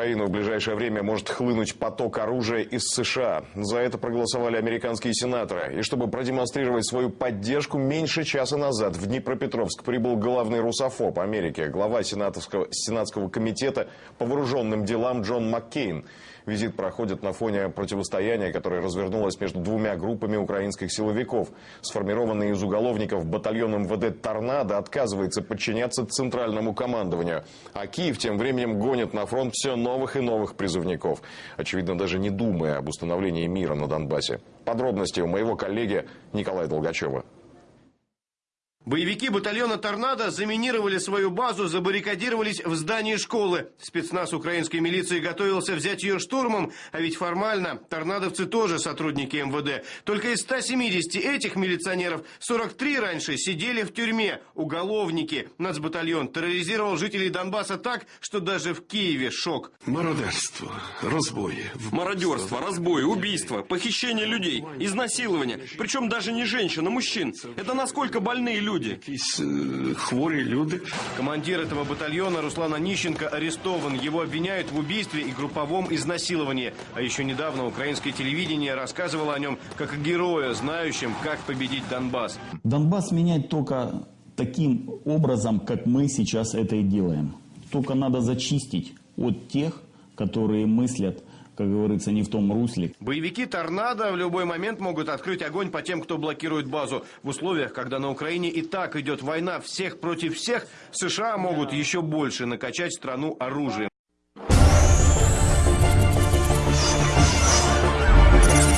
Украину в ближайшее время может хлынуть поток оружия из США. За это проголосовали американские сенаторы. И чтобы продемонстрировать свою поддержку, меньше часа назад в Днепропетровск прибыл главный русофоб Америки, глава сенатовского, Сенатского комитета по вооруженным делам Джон Маккейн. Визит проходит на фоне противостояния, которое развернулось между двумя группами украинских силовиков. Сформированный из уголовников батальон МВД «Торнадо» отказывается подчиняться центральному командованию. А Киев тем временем гонит на фронт все новых и новых призывников. Очевидно, даже не думая об установлении мира на Донбассе. Подробности у моего коллеги Николая Долгачева. Боевики батальона «Торнадо» заминировали свою базу, забаррикадировались в здании школы. Спецназ украинской милиции готовился взять ее штурмом, а ведь формально торнадовцы тоже сотрудники МВД. Только из 170 этих милиционеров 43 раньше сидели в тюрьме. Уголовники. Нацбатальон терроризировал жителей Донбасса так, что даже в Киеве шок. Мародерство, розбої. Мародерство, разбой, убийство, похищение людей, изнасилование. Причем даже не женщин, а мужчин. Это насколько больные люди. Якісь е, хворі люди. Командир этого батальона Руслан Онищенко арестован. Его обвиняют в убийстве и групповом изнасиловании. А еще недавно украинское телевидение рассказывало о нем как о герое, знающем, как победить Донбасс. Донбасс менять только таким образом, как мы сейчас это и делаем. Только надо зачистить от тех, которые мыслят, как говорится, не в том русле. Боевики «Торнадо» в любой момент могут открыть огонь по тем, кто блокирует базу. В условиях, когда на Украине и так идет война всех против всех, США могут еще больше накачать страну оружием.